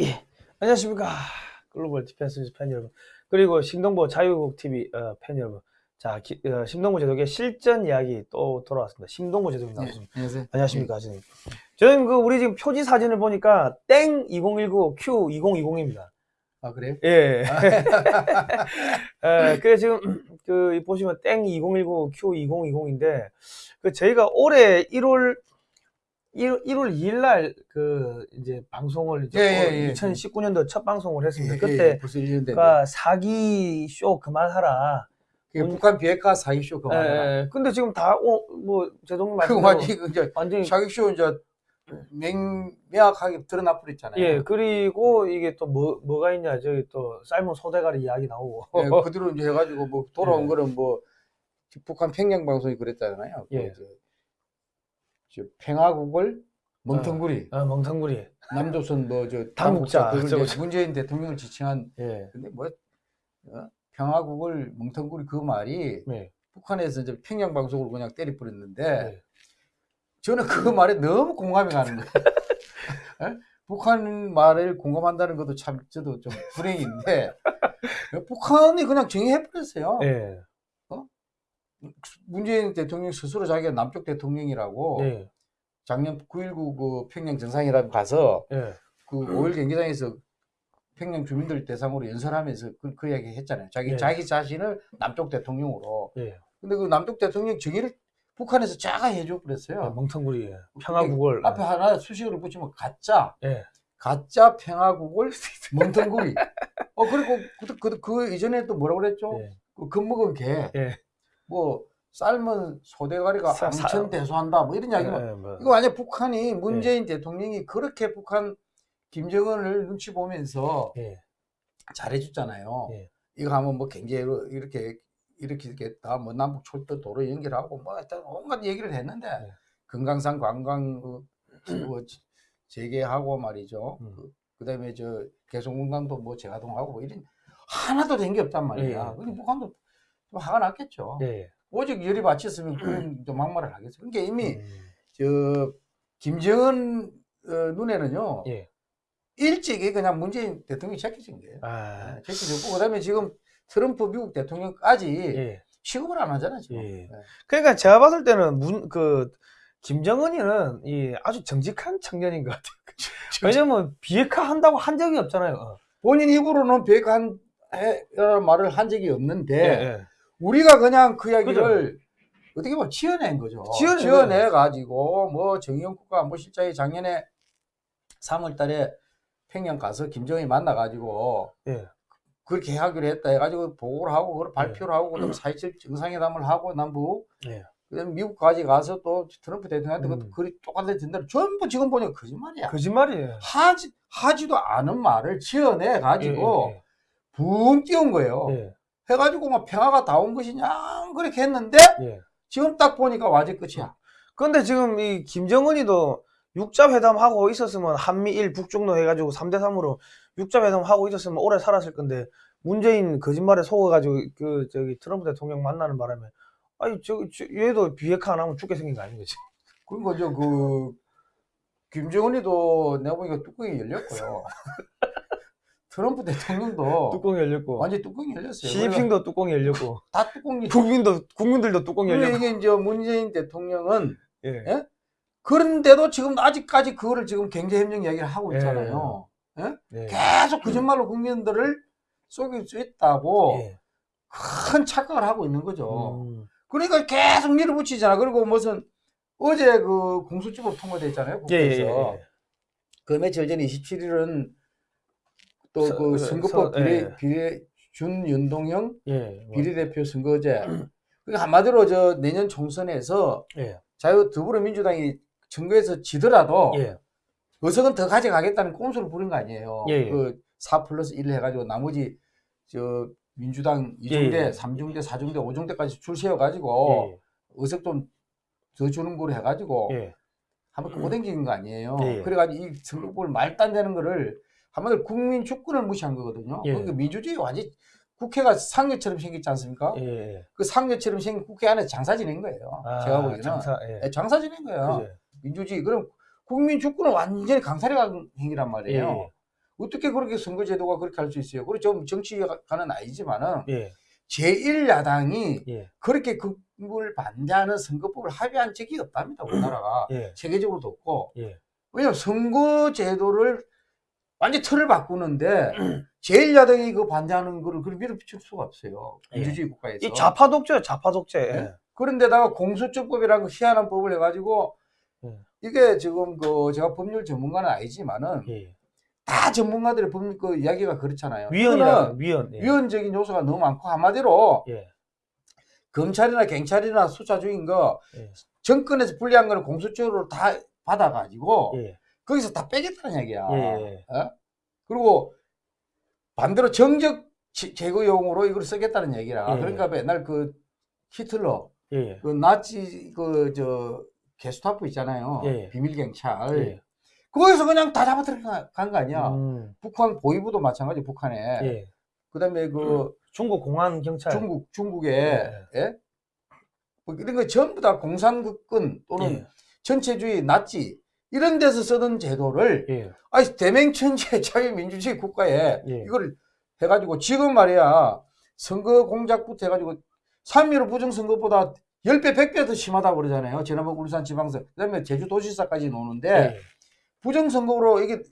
예, 안녕하십니까. 글로벌 디펜스 뉴스 팬 여러분. 그리고 심동보 자유애국 TV 어, 팬 여러분. 자, 기, 어, 심동보 제독의 실전 이야기 또 돌아왔습니다. 심동보 제독님 나왔습니다. 안녕하세요. 안녕하십니까, 선생님. 저는 그 우리 지금 표지 사진을 보니까 땡 2019 Q 2020입니다. 아 그래요? 예. 예, 그래 지금 그이 보시면 땡 2019 Q 2020인데 그 저희가 올해 1월 1월, 1월 2일 날 그 이제 방송을 이제 예, 예, 예. 2019년도 첫 방송을 했습니다. 예, 그때 예, 벌써 1년 됐네. 그 사기 쇼 그만하라. 그게 북한 비핵화 사기 쇼 그만. 예, 예. 근데 지금 다뭐 제동님 그거 말씀대로 완전히 그 이제 완전히 사기 쇼 이제 맹 명확하게 드러나 버렸잖아요. 예 그리고 이게 또 뭐 뭐가 있냐 저기 또 삶은 소대가리 이야기 나오고 예, 그대로 이제 해가지고 뭐 돌아온 예. 거는 뭐 북한 평양 방송이 그랬잖아요. 그 예. 저, 저 평화국을 멍텅구리 아, 멍텅구리 남조선 뭐저 당국자, 그걸 이제 문재인 대통령을 지칭한 예 근데 뭐 어? 평화국을 멍텅구리 그 말이 네. 북한에서 이제 평양 방송으로 그냥 때려 버렸는데 네. 저는 그 말에 너무 공감이 가는 거예요. 예? 북한 말을 공감한다는 것도 참 저도 좀 불행인데 북한이 그냥 정의해버렸어요. 예. 문재인 대통령 스스로 자기가 남쪽 대통령이라고 예. 작년 9.19 그 평양 정상회담 가서 예. 그 5일 경기장에서 평양 주민들 대상으로 연설하면서 그, 그 이야기 했잖아요. 자기 네. 자기 자신을 남쪽 대통령으로. 예. 근데 그 남쪽 대통령 정의를 북한에서 짜가 해줘 버렸어요. 예. 멍텅구리 평화국을 앞에 하나 수식어를 붙이면 가짜, 예. 가짜 평화국을 멍텅구리. 어 그리고 그, 그, 그 이전에 또 뭐라고 그랬죠? 예. 그 겁먹은 개, 예. 뭐 삶은 소대가리가 암천 대소한다, 뭐 이런 이야기. 뭐 예, 뭐. 이거 완전 북한이 문재인 대통령이 그렇게 북한 김정은을 눈치 보면서 예. 잘해줬잖아요. 예. 이거 하면 뭐 경제로 이렇게 이렇게 이렇게 다뭐 남북 철도 도로 연결하고 뭐 하여튼 온갖 얘기를 했는데 네. 금강산 관광 그, 뭐 재개하고 말이죠. 음. 그, 그다음에 저 개성공단도 뭐 재가동하고 뭐 이런 하나도 된 게 없단 말이야. 근데 북한도 좀 화가 났겠죠. 예. 오직 열이 받쳤으면 그런 좀 막말을 하겠어. 그러니까 이미 음. 저 김정은 어, 눈에는요 예. 일찍이 그냥 문재인 대통령이 제껴진 거예요. 아. 네, 제껴졌고 그다음에 지금 트럼프 미국 대통령까지 예. 취급을 안 하잖아 지금. 예. 네. 그러니까 제가 봤을 때는 문 그 김정은이는 이 아주 정직한 청년인 것 같아요. 왜냐면 비핵화 한다고 한 적이 없잖아요. 어. 본인 입으로는 비핵한 라는 말을 한 적이 없는데 예. 우리가 그냥 그 이야기를 어떻게 보면 지어낸 거죠. 지어낸 가지고 뭐 정의용 국가안보실장이 작년에 3월 달에 평양 가서 김정일 만나 가지고 예. 그렇게 하기로 했다 해가지고 보고를 하고 그걸 발표를 하고 그다음 4.27 정상회담을 하고 남북 예. 그다음에 미국까지 가서 또 트럼프 대통령한테 음. 그 똑같은 된다 전부 지금 보니까 거짓말이야. 거짓말이에요. 하지 하지도 않은 말을 지어내 가지고 예, 붕 띄운 거예요. 해가지고 막 평화가 다 온 것이냐 그렇게 했는데 예. 지금 딱 보니까 와제 끝이야. 근데 지금 이 김정은이도 육자 회담 하고 있었으면 한미일 북중로 해가지고 3대 3으로 육자 회담 하고 있었으면 오래 살았을 건데 문재인 거짓말에 속아가지고 그 저기 트럼프 대통령 만나는 바람에 아니 저, 저 얘도 비핵화 안 하면 죽게 생긴 거 아닌 거지? 그리고 저그 김정은이도 내가 보니까 뚜껑이 열렸고요. 트럼프 대통령도 뚜껑이 열렸고 완전 뚜껑이 열렸어요. 시진핑도 뚜껑이 열렸고 다 뚜껑이. 국민도 국민들도 뚜껑이 열렸고 이게 이제 문재인 대통령은 예. 예? 그런데도 지금 아직까지 그거를 지금 경제협력 이야기를 하고 예. 있잖아요. 예. 계속 거짓말로 국민들을 속일 수 있다고 예. 큰 착각을 하고 있는 거죠. 음. 그러니까 계속 밀어붙이잖아. 그리고 무슨 어제 그 공수처법 통과됐잖아요. 예, 예, 국회에서. 예. 그 며칠 전 27일은 또 서- 그그 선거법 서- 비례, 예. 비례 준연동형 예. 뭐, 비례대표 선거제. 그러니까 한마디로 저 내년 총선에서 예. 자유 더불어민주당이 선거에서 지더라도 예. 의석은 더 가져가겠다는 꼼수를 부린 거 아니에요. 예, 예. 그4 플러스 1 해가지고 나머지 저 민주당 2중대, 예, 예. 3중대, 4중대, 5중대까지 줄 세워가지고 예. 의석 좀 더 주는 거로 해가지고 예. 한번 꼬댕기는 거 아니에요. 예. 그래가지고 이 선거법을 말도 안 되는 거를 한마디로 국민 주권을 무시한 거거든요. 예. 그러니까 민주주의 완전 국회가 상여처럼 생겼지 않습니까? 예. 예. 그 상여처럼 생긴 국회 안에 장사 지낸 거예요. 아, 제가 보기에는 장사, 예. 예, 장사 지낸 거예요. 그죠. 민주주의 그럼 국민 주권을 완전히 강탈해간 행위란 예. 말이에요. 어떻게 그렇게 선거제도가 그렇게 할 수 있어요? 그리고 좀 정치가는 아니지만은 예. 제1야당이 예. 그렇게 그걸 반대하는 선거법을 합의한 적이 없답니다. 우리나라가. 예. 세계적으로도 없고. 예. 왜냐면 선거제도를 완전 틀을 바꾸는데 제1야당이 그 반대하는 거를 그걸 밀어붙일 수가 없어요. 예. 민주주의 국가에서. 이 좌파 독재, 좌파 독재. 예. 네? 그런데다가 공수처법이라는 그 희한한 법을 해가지고 예. 이게 지금 그 제가 법률 전문가는 아니지만은 예. 다 전문가들의 법률 그 이야기가 그렇잖아요. 위헌이라 위헌. 예. 위헌적인 요소가 너무 많고 한마디로 예. 검찰이나 경찰이나 수사 중인 거 예. 정권에서 불리한 거는 공수처로 다 받아가지고 예. 거기서 다 빼겠다는 얘기야. 예. 어? 그리고 반대로 정적 제- 제거용으로 이걸 쓰겠다는 얘기라. 예. 그러니까 옛날 그 히틀러 예. 그 나치 그 저 게스타프 있잖아요. 예. 비밀 경찰. 예. 거기서 그냥 다 잡아 들어간 거 아니야. 음. 북한 보위부도 마찬가지 북한에. 예. 그다음에 그 중국 공안 경찰. 중국 중국에 예. 예? 뭐 이런 거 전부 다 공산국군 또는 예. 전체주의 나치 이런 데서 쓰던 제도를 예. 아니 대맹천재 자유민주주의 국가에 예. 이걸 해가지고 지금 말이야 선거 공작부터 해가지고 3.15 부정선거보다 10배, 100배 더 심하다고 그러잖아요. 지난번 울산 지방선, 그 다음에 제주도지사까지 노는데 예. 부정선거로 이게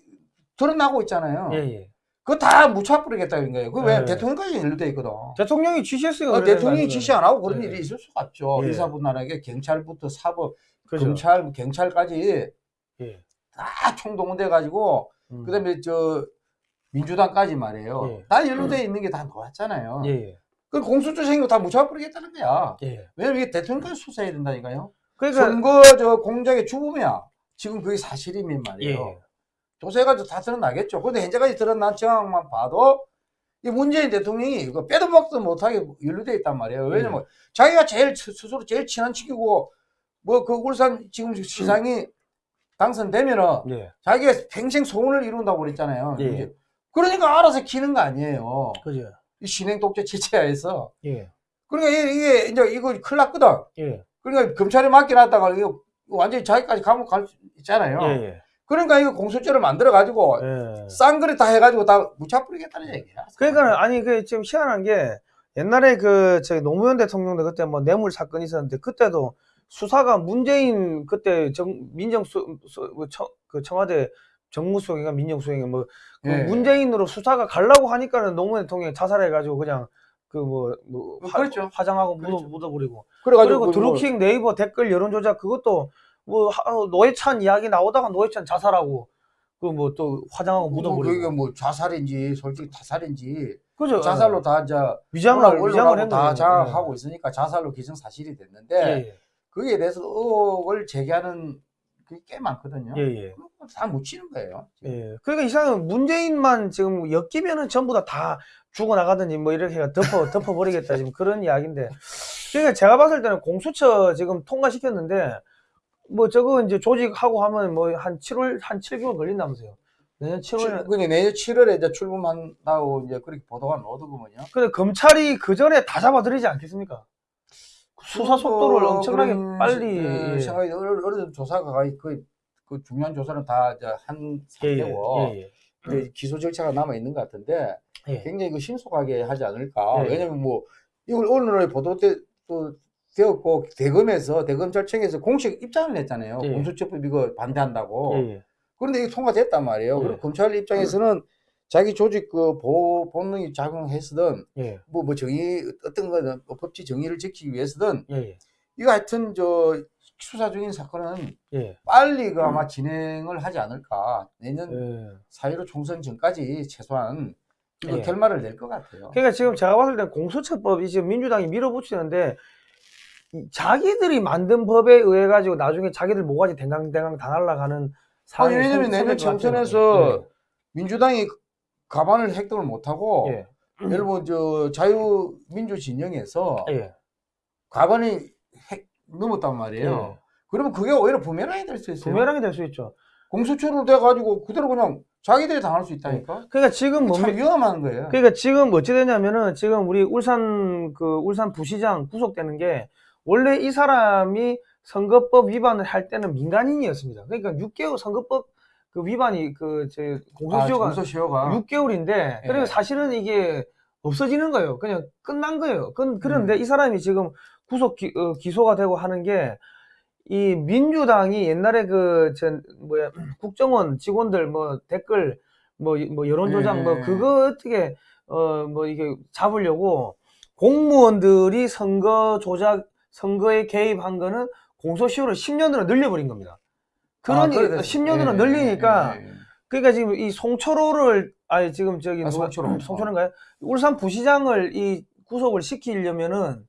드러나고 있잖아요. 예. 예. 그거 다 무차버리겠다는 거예요. 그왜 예. 대통령까지 연루돼 있거든. 대통령이 지시했어요. 아, 대통령이. 지시 안 하고 그런 예. 일이 있을 수가 없죠. 예. 의사분란하게 경찰부터 사법, 그죠. 검찰, 경찰까지 예. 다 총동원돼 가지고 음. 그다음에 저 민주당까지 말이에요. 예. 다 연루돼 있는 게다 나왔잖아요. 예. 예. 그 공수처 생긴 거다 무차버리겠다는 거야. 예. 왜냐면 이게 대통령까지 수사해야 된다니까요. 그러니까 선거 저 공작의 주범이야. 지금 그게 사실이면 말이에요. 예. 조사해가지고 다 드러나겠죠. 근데 현재까지 드러난 정황만 봐도 이 문재인 대통령이 이거 빼도 먹도 못하게 연루돼 있단 말이에요. 왜냐면 자기가 제일 스- 스스로 제일 친한 친구고 뭐 그 울산 지금 시장이 당선되면은 예. 자기가 평생 소원을 이룬다고 그랬잖아요. 예. 그러니까 알아서 키는 거 아니에요. 그죠. 이 신행 독재 체제하에서. 예. 그러니까 이게, 이제 이거 큰일 났거든. 예. 그러니까 검찰에 맡겨놨다가 이거 완전히 자기까지 감옥 갈 수 있잖아요. 예. 예. 그러니까 이거 공수처를 만들어 가지고 예. 싼거리 다 해가지고 다 무차 뿌리겠다는 얘기야. 그러니까 아니 그 지금 희한한 게 옛날에 그 저기 노무현 대통령도 그때 뭐 뇌물 사건이 있었는데 그때도 수사가 문재인 그때 정 민정수 수- 그 청, 그 청와대 정무수석인가 민정수석인가 뭐그 예. 문재인으로 수사가 가려고 하니까는 노무현 대통령이 자살해가지고 그냥 그뭐뭐 그렇죠. 화장하고 묻어 그렇죠. 묻어버리고 그래가지고 그리고 그 뭐- 드루킹 네이버 댓글 여론 조작 그것도 뭐 하- 노회찬 이야기 나오다가 노회찬 자살하고 그 뭐 또 화장하고 뭐 묻어버리고 그게 뭐 자살인지 솔직히 타살인지 그죠 자살로 다 이제 위장을 올라- 위장을 올라가고 한다 거예요. 장하고 있으니까 자살로 기정 사실이 됐는데 예. 예. 거기에 대해서 의혹을 제기하는 그게 꽤 많거든요. 예, 예. 다 묻히는 거예요. 예. 그러니까 이상은 문재인만 지금 엮이면은 전부 다 다 죽어나가든지 뭐 이렇게 덮어, 덮어버리겠다 지금 그런 이야기인데. 그러니까 제가 봤을 때는 공수처 지금 통과시켰는데 뭐 저거 이제 조직하고 하면 뭐 한 7월, 한 7개월 걸린다면서요. 내년 7월에. 근데 내년 7월에 이제 출범한다고 이제 그렇게 보도가 나오더군요. 근데 검찰이 그 전에 다 잡아들이지 않겠습니까? 수사 속도를 엄청나게 그런 빨리. 시- 어, 예. 어느, 조사가 거의 그, 그 중요한 조사는 다 이제 한 예, 예, 상태고 예, 예. 기소 절차가 남아 있는 것 같은데 예. 굉장히 그 신속하게 하지 않을까. 예. 왜냐면 뭐 이걸 오늘에 보도 때, 또 되었고 대검에서 대검찰청에서 공식 입장을 냈잖아요. 예. 공수처법 이거 반대한다고. 그런데 이게 통과됐단 말이에요. 예. 그리고 검찰 입장에서는 자기 조직 그 보호 본능이 작용했으든 예, 뭐, 뭐 정의 어떤 거는 뭐 법치 정의를 지키기 위해서든 예, 예. 이거 하여튼 저 수사 중인 사건은 예. 빨리 그 아마 진행을 하지 않을까. 내년 예. 4.15 총선 전까지 최소한 이거 예. 결말을 낼 것 같아요. 그러니까 지금 제가 봤을 때 공수처법이 지금 민주당이 밀어붙이는데 이 자기들이 만든 법에 의해 가지고 나중에 자기들 모가지 댕강댕강 다 날아가는 아니, 상황이 왜냐면 생- 내년. 총선에서 민주당이 가반을 획득을 못하고 예. 들어 저 자유민주 진영에서 예. 예. 가반이 획 넘었단 말이에요. 예. 그러면 그게 오히려 부메랑이 될 수 있어요. 부메랑이 될 수 있죠. 공수처로 돼가지고 그대로 그냥 자기들이 당할 수 있다니까. 그러니까 지금 뭐 참 위험한 거예요. 그러니까 지금 어찌 되냐면은 지금 우리 울산 그 울산 부시장 구속되는 게 원래 이 사람이 선거법 위반을 할 때는 민간인이었습니다. 그러니까 6개월 선거법 그그 위반이 그저 아, 공소시효가 공소시효가 6개월인데 그리고 예. 사실은 이게 없어지는 거예요. 그냥 끝난 거예요. 그, 그런데 음. 이 사람이 지금 구속 기, 어, 기소가 되고 하는 게 이 민주당이 옛날에 그 전 뭐야 국정원 직원들 뭐 댓글 뭐, 이- 뭐 여론 조작 뭐 예. 그거 어떻게 어 뭐 이게 잡으려고 공무원들이 선거 조작 선거에 개입한 거는 공소시효를 10년으로 늘려버린 겁니다. 그러니 아, 그래 됐어요. 10년으로 예, 늘리니까 예, 예. 그러니까 지금 이 송철호를 아니 지금 저기 아, 송철호. 송철호인가요? 울산 부시장을 이 구속을 시키려면은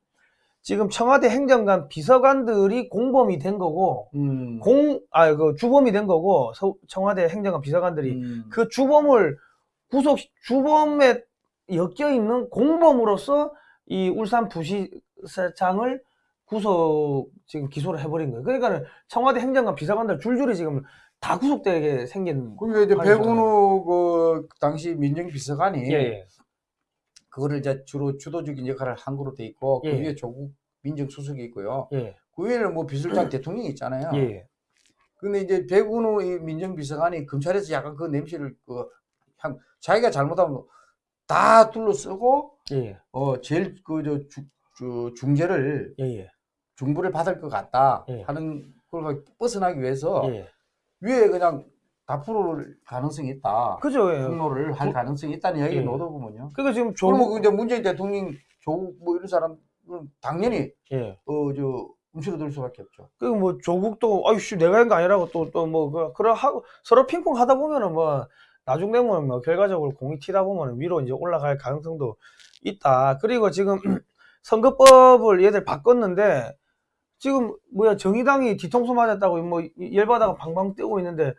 지금 청와대 행정관 비서관들이 공범이 된 거고 음. 공아그 주범이 된 거고 서- 청와대 행정관 비서관들이 음. 그 주범을 구속 주범에 엮여 있는 공범으로서 이 울산 부시장을 구속 지금 기소를 해버린 거예요. 그러니까는 청와대 행정관 비서관들 줄줄이 지금 다 구속되게 생긴. 그러니까 이제. 백운우 그 당시 민정비서관이 예, 예. 그거를 이제 주로 주도적인 역할을 한 거로 돼 있고 예. 그 위에 조국 민정수석이 있고요. 예, 그 위에는 뭐 비서장 대통령이 있잖아요. 예, 근데 이제 백운우 이 민정비서관이 검찰에서 약간 그 냄새를 그 향, 자기가 잘못하면 다 둘러쓰고 예, 어 제일 그저 저 중재를 예, 예, 중부를 받을 것 같다 예. 하는 걸 벗어나기 위해서 예. 위에 그냥 다 풀을 가능성이 있다. 그죠. 예. 폭로를 할 그- 가능성이 있다는 이야기가 예. 나오더군요. 그러니까 지금 그러면 조국, 그 이제 문재인 대통령 조국 뭐 이런 사람은 당연히 예. 어저 움츠러들 수밖에 없죠. 그뭐 조국도 아이씨 내가 한 거 아니라고 또 또 뭐그 그러 하고 서로 핑퐁 하다 보면은 뭐 나중 되면 뭐 결과적으로 공이 튀다 보면은 위로 이제 올라갈 가능성도 있다. 그리고 지금 선거법을 얘들 바꿨는데 지금 뭐야 정의당이 뒤통수 맞았다고 뭐 열받아가 방방 뛰고 있는데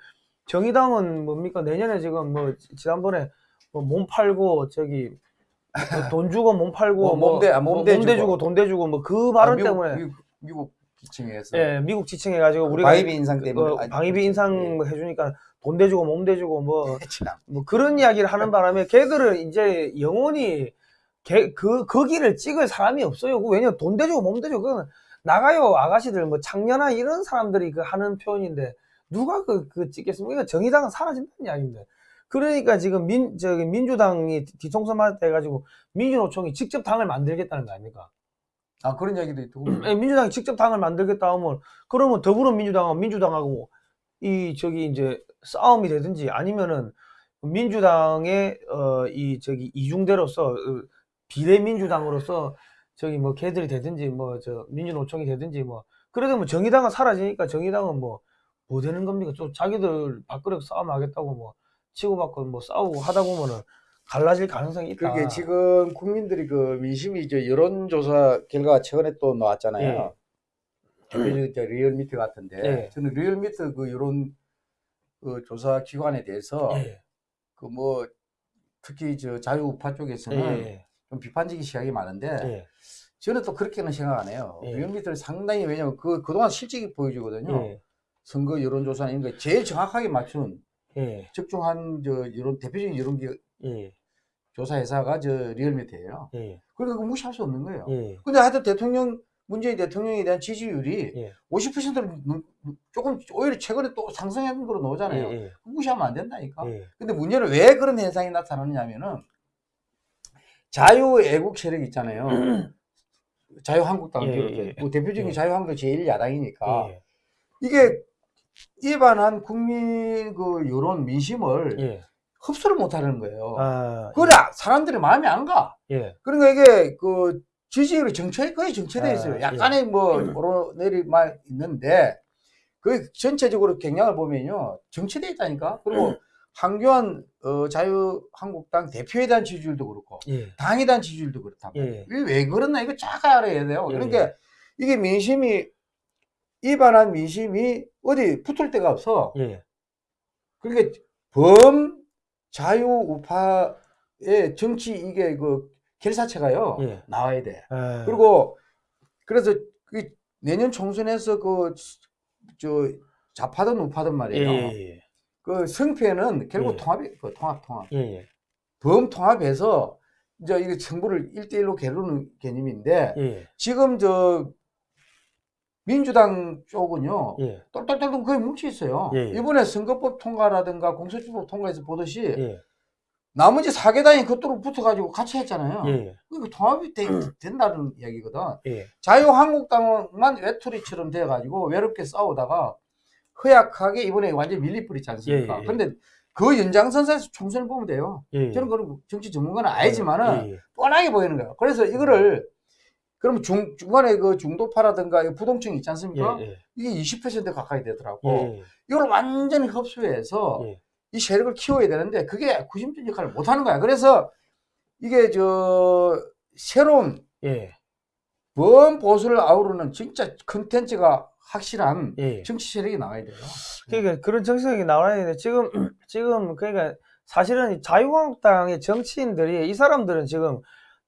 정의당은 뭡니까 내년에 지금 뭐 지난번에 뭐 몸 팔고 저기 뭐 돈 주고 몸 팔고 뭐뭐 몸대- 아, 뭐 몸대 몸대 주고. 돈 대주고 뭐 그 발언 아, 미국, 때문에 미국, 미국 기층에서 예, 미국 지칭해가지고 우리가 방위비 인상 때문에 어, 방위비 인상 뭐 해주니까 돈 대주고 몸 대주고 뭐, 참. 뭐 그런 이야기를 하는 바람에 걔들은 이제 영원히 걔, 그, 거기를 찍을 사람이 없어요. 그 왜냐면 돈 대주고 몸 대주고 그건 나가요 아가씨들 뭐 창녀나 이런 사람들이 그 하는 표현인데 누가 그, 그 찍겠습니까? 정의당은 사라진다는 이야기인데. 그러니까 지금 민, 저기 민주당이 뒤통수 맞았다 해가지고 민주노총이 직접 당을 만들겠다는 거 아닙니까? 아 그런 이야기도 있고 예, 민주당이 직접 당을 만들겠다 하면 그러면 더불어민주당하고 민주당하고 이 저기 이제 싸움이 되든지 아니면은 민주당의 어 이 저기 이중대로서 어, 비례민주당으로서 저기 뭐 걔들이 되든지 뭐 저 민주노총이 되든지 뭐 그래도 뭐 정의당은 사라지니까 정의당은 뭐 뭐 되는 겁니까? 또 자기들 밥그릇 싸움 하겠다고 뭐 치고받고 뭐 싸우고 하다 보면은 갈라질 가능성이 있다. 그게 지금 국민들이 그 민심이 이제 여론조사 결과가 최근에 또 나왔잖아요. 저 리얼미터 같은데 예. 저는 리얼미터 그 여론 그 조사 기관에 대해서 예, 그뭐 특히 저 자유우파 예, 쪽에서는 예, 좀 비판적인 시각이 많은데 예, 저는 또 그렇게는 생각 안 해요. 예. 리얼미터를 상당히 왜냐면 그 그동안 실적이 보여주거든요. 예, 선거 여론조사 이런 거 제일 정확하게 맞춘 예, 적중한 저 여론 대표적인 여론 기- 예, 조사 회사가 저 리얼미터예요. 예, 그러니까 무시할 수 없는 거예요. 예, 근데 하여튼 대통령 문재인 대통령에 대한 지지율이 예. 50%를 조금 오히려 최근에 또 상승한 거로 나오잖아요. 예, 무시하면 안 된다니까. 예, 근데 문제는 왜 그런 현상이 나타나느냐면은 자유애국 세력 있잖아요. 자유한국당을 예, 비롯해 예. 뭐 대표적인 예. 자유한국당 제일 야당이니까 예, 이게 일반한 국민 그 여론 민심을 예. 흡수를 못하는 거예요. 아, 그래 사람들이 마음에 안 가. 예, 그러니까 이게 그 지지율이 정체 거의 정체돼 아, 있어요. 예. 약간의 뭐 오르내리만 있는데 그 전체적으로 경향을 보면요 정체돼 있다니까. 그리고 한교안 어, 자유한국당 대표에 대한 지지율도 그렇고 예, 당에 대한 지지율도 그렇단 예. 말이에요. 이게 왜 그렇나 이거 쫙 알아야 돼요. 예, 그러니까 이게 민심이 일반한 민심이 어디 붙을 데가 없어. 예, 그러니까 범 자유 우파의 정치 이게 그 결사체가요 예. 나와야 돼. 아, 그리고 그래서 그 내년 총선에서 그 저 좌파든 우파든 예, 말이에요. 예, 그 승패는 결국 예. 통합이 그 통합 통합. 예, 예, 범 통합해서 이제 이게 정부를 일대일로 겨루는 개념인데 예, 지금 저 민주당 쪽은요. 예. 똘똘똘똘 거의 뭉쳐 있어요. 예, 예. 이번에 선거법 통과라든가 공소주법 통과에서 보듯이 예. 나머지 사개당이 그쪽으로 붙어가지고 같이 했잖아요. 예. 그러니까 통합이 되, 된다는 이야기거든. 예. 자유한국당만 외톨이처럼 돼가지고 외롭게 싸우다가 허약하게 이번에 완전 밀리뿌리지 않습니까? 예, 예, 예. 그런데 그 연장선상에서 총선을 보면 돼요. 예. 저는 그런 정치 전문가는 아니지만은 예. 예. 뻔하게 보이는 거예요. 그래서 이거를 그러면 중, 중간에 그 중도파라든가 이 부동층 있지 않습니까? 예. 예. 이게 20% 가까이 되더라고. 예. 이걸 완전히 흡수해서 예. 이 세력을 키워야 되는데 그게 구심적 역할을 못 하는 거야. 그래서 이게 저 새로운 예. 범보수를 아우르는 진짜 컨텐츠가 확실한 예. 정치 세력이 나와야 돼요. 그러니까 그런 정책이 나와야 되는데 지금 지금 그러니까 사실은 이 자유한국당의 정치인들이 이 사람들은 지금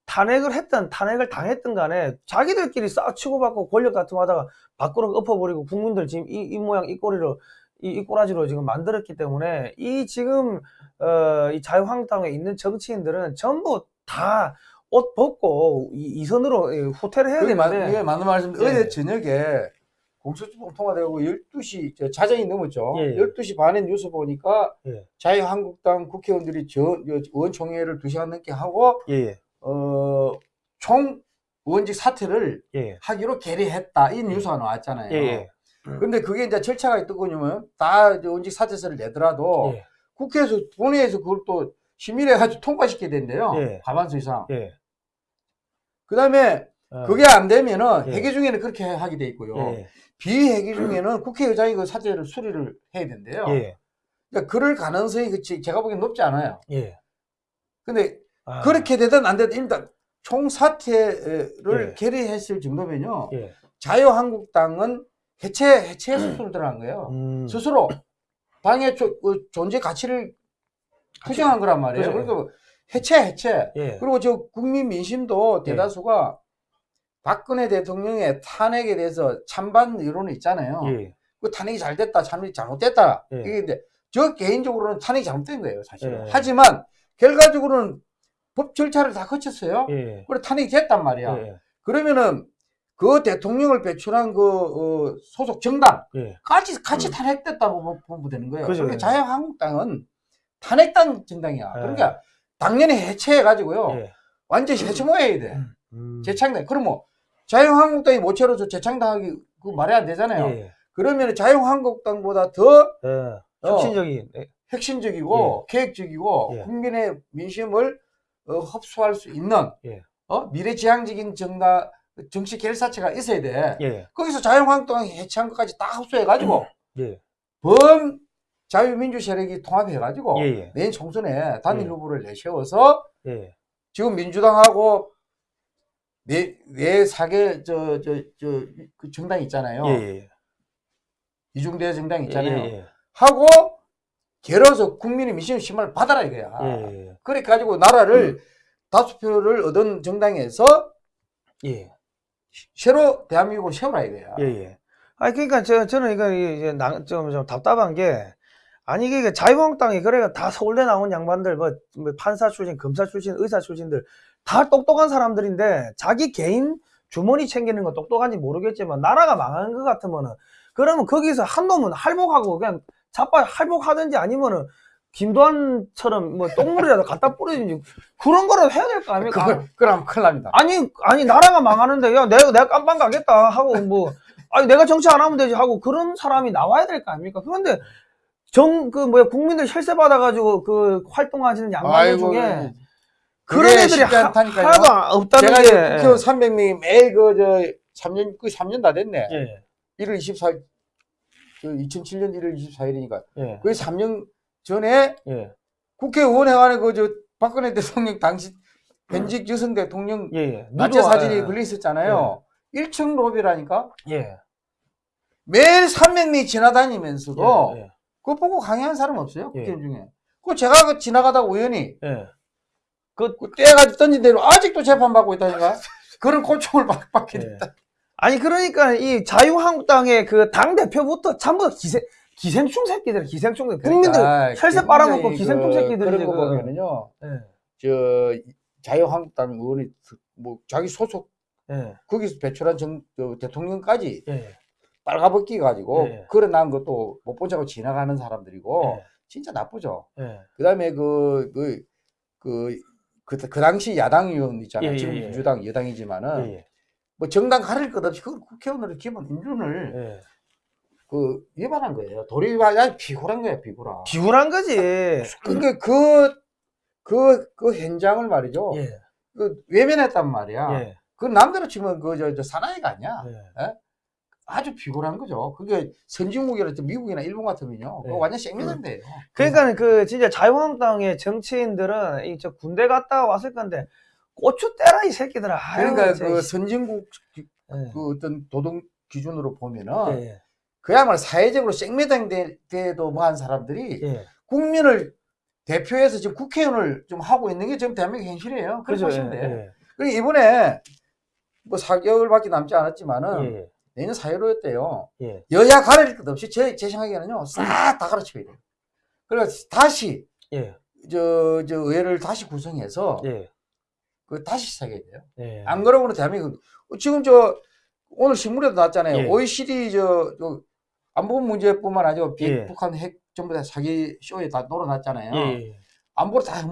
탄핵을 했든 탄핵을 당했든 간에 자기들끼리 싸우 치고받고 권력 다툼하다가 밖으로 엎어버리고 국민들 지금 이, 이 모양 이 꼴이로 이, 이 꼬라지로 지금 만들었기 때문에 이 지금 어, 이 자유한국당에 있는 정치인들은 전부 다 옷 벗고 이, 이 선으로 이 후퇴를 해야 그게, 마, 되는데 이게 맞는 말씀. 예. 어제 저녁에 공소주법 통과되고 12시 저 자정이 넘었죠. 예. 12시 반에 뉴스 보니까 예. 자유한국당 국회의원들이 저, 저 의원총회를 2시간 넘게 하고 예, 어, 총 의원직 사퇴를 예, 하기로 결의했다. 이 뉴스가 나왔잖아요. 예, 예, 근데 그게 이제 절차가 있더군요. 다 의원직 사퇴서를 내더라도 예, 국회에서 본회의에서 그걸 또 심의해가지고 통과시켜야 된대요. 예. 과반수 이상. 예. 그 다음에 어, 그게 안 되면은 예. 회계 중에는 그렇게 하게 돼 있고요. 예, 비회계 중에는 국회의장이 그 사퇴를 수리를 해야 된대요. 예, 그러니까 그럴 가능성이 그치 제가 보기엔 높지 않아요. 예. 근데 아, 그렇게 되든 안 되든 일단 총 사퇴를 예. 결의했을 정도면요. 예. 자유한국당은 해체 해체 수술을 들어간 거예요. 음, 스스로 당의 조- 그 존재 가치를 부정한 거란 말이에요. 그죠. 그러니까 해체 해체. 예, 그리고 저 국민 민심도 예. 대다수가 박근혜 대통령의 탄핵에 대해서 찬반 여론이 있잖아요. 예, 그 탄핵이 잘 됐다, 탄핵이 잘못됐다. 예. 이게 이제 저 개인적으로는 탄핵이 잘못된 거예요, 사실은. 예. 하지만 결과적으로는 법 절차를 다 거쳤어요. 예, 그래 탄핵이 됐단 말이야. 예, 그러면은 그 대통령을 배출한 그 어, 소속 정당 예, 같이 같이 탄핵됐다고 보- 보면 되는 거예요. 그죠, 그러니까. 자유한국당은 탄핵당 정당이야. 예. 그러니까 당연히 해체해가지고요. 예. 완전히 해체모해야 돼. 음, 재창당. 그럼 뭐 자유한국당이 모처로서 재창당하기 그 말이 안 되잖아요. 예, 그러면 자유한국당보다 더 예. 어. 혁신적인, 예, 혁신적이고 계획적이고 예. 국민의 민심을 어, 흡수할 수 있는 예. 어? 미래지향적인 정당 정치 결사체가 있어야 돼. 예, 거기서 자유한국당이 해체한 것까지 다 흡수해가지고 예, 범 자유민주 세력이 통합해가지고 예, 예. 내년 총선에 단일 예. 후보를 내세워서 예, 지금 민주당하고 네, 네 사개 저저 저 그 정당 있잖아요. 예, 예, 이중대 정당 예, 있잖아요. 예, 하고 결어서 국민의 민심 심을 받아라 이거야. 예, 예, 그래 가지고 나라를 다수표를 얻은 정당에서 예, 새로 대한민국을 세우라 이거야. 예, 예. 아니, 그러니까 저, 저는 이거 이제 나, 좀, 좀 답답한 게, 아니, 이게 자유한국당이 그래가 다 서울대 나온 양반들, 뭐, 뭐 판사 출신, 검사 출신, 의사 출신들, 다 똑똑한 사람들인데, 자기 개인 주머니 챙기는 건 똑똑한지 모르겠지만, 나라가 망한 것 같으면은, 그러면 거기서 한 놈은 할복하고, 그냥 자빠 할복하든지 아니면은, 김도한처럼 뭐 똥물이라도 갖다 뿌리든지, 그런 거라도 해야 될 거 아닙니까? 그걸 그럼 큰일 납니다. 아니, 아니, 나라가 망하는데, 야, 내가, 내가 깜빵 가겠다 하고, 뭐, 아니, 내가 정치 안 하면 되지 하고, 그런 사람이 나와야 될 거 아닙니까? 그런데, 정, 그, 뭐야, 국민들 혈세 받아가지고, 그, 활동하시는 양반들 중에, 그런 애들이 하, 않다니까요. 나도 없다는 제가 게. 국회의원 300명이 매일 그 저 3년 그 3년 다 됐네. 예, 1월 24일 그 2007년 1월 24일이니까. 예, 그 3년 전에 예, 국회의원 회관에 그 저 박근혜 대통령 당시 현직 여성 대통령 예, 예. 사진이 예, 걸려 있었잖아요. 1층 로비라니까? 예, 매일 300명이 지나다니면서도 예, 예, 그거 보고 강의한 사람 없어요 예. 국회의원 중에. 그 제가 그 지나가다 우연히 예. 그 떼가지고 던진 대로 아직도 재판받고 있다니까. 그런 고충을 받- 받게 예. 됐다. 아니, 그러니까, 이 자유한국당의 그 당 대표부터 전부 다 기생, 기생충 새끼들, 기생충 새끼들. 국민들 그러니까 혈세 빨아먹고 굉장히 기생충 그- 새끼들이 지금. 보면은요. 예, 저 자유한국당 의원이 뭐 자기 소속 예, 거기서 배출한 정, 저 대통령까지 예, 빨가벗기 가지고 예. 그래 난 것도 못 보자고 지나가는 사람들이고 예. 진짜 나쁘죠. 예. 그다음에 그그 그 그, 그 당시 야당 의원 있잖아요. 예, 예, 지금 예. 민주당 여당이지만은 예. 뭐 정당 가릴 것 없이 그 국회의원으로 기본 인준을 예. 그 위반한 거예요. 도리 위반 아니 비굴한 거야 비굴한. 비굴한 거지. 그러니까 그, 그, 그 현장을 말이죠. 예. 그 외면했단 말이야. 예. 그 남대로 치면 그, 저, 저 사나이가 아니야. 예. 아주 비굴한 거죠. 그게 선진국이라 미국이나 일본 같으면요. 예. 완전 생명인데요. 그러니까 그 진짜 자유한국당의 정치인들은 이 저 군대 갔다 왔을 건데 고추 때라 이 새끼들아. 아유, 그러니까 진짜. 그 선진국 기- 예. 그 어떤 도덕 기준으로 보면은 예. 그야말로 사회적으로 생매당 대도 뭐 한 사람들이 예. 국민을 대표해서 지금 국회의원을 좀 하고 있는 게 지금 대한민국 현실이에요. 그렇게 그죠? 보시면 예. 돼요. 예. 그리고 이번에 뭐 4개월밖에 남지 않았지만은 예. 내년 4.15였대요. 예. 여야 가릴 것 없이 제, 제 생각에는요, 싹 다 가르쳐야 돼요. 그래서 다시, 예. 저, 저, 의회를 다시 구성해서, 예. 그 다시 시작해야 돼요. 예. 안 그러면 대한민국, 지금 저, 오늘 신문에도 나왔잖아요. 예. OECD 저, 저, 안보 문제뿐만 아니고, 비- 예. 북한 핵 전부 다 사기 쇼에 다 놀아놨잖아요. 예. 안보를 다.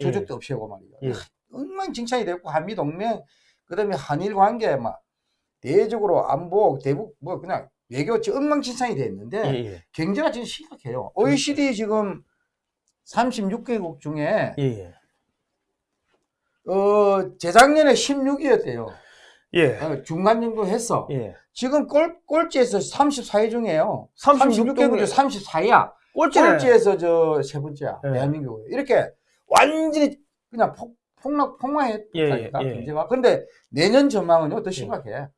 예. 조적도 없이 하고 말이죠. 예. 엉망진창이 됐고, 한미동맹, 그 다음에 한일 관계, 막, 대외적으로 안보, 대북, 뭐, 그냥 외교 지 엉망진창이 됐는데, 예. 예. 경제가 지금 심각해요. OECD 지금 36개국 중에, 예. 어, 재작년에 16위였대요. 예. 중간 정도 했어. 예. 지금 꼴, 꼴찌에서 34위 중에요. 36 36개국 중 34위야. 꼴찌네. 꼴찌에서 저 세 번째야. 예. 대한민국. 이렇게 완전히 그냥 폭, 폭락, 폭망했다니까, 예, 예. 경제가. 근데 내년 전망은요, 더 심각해.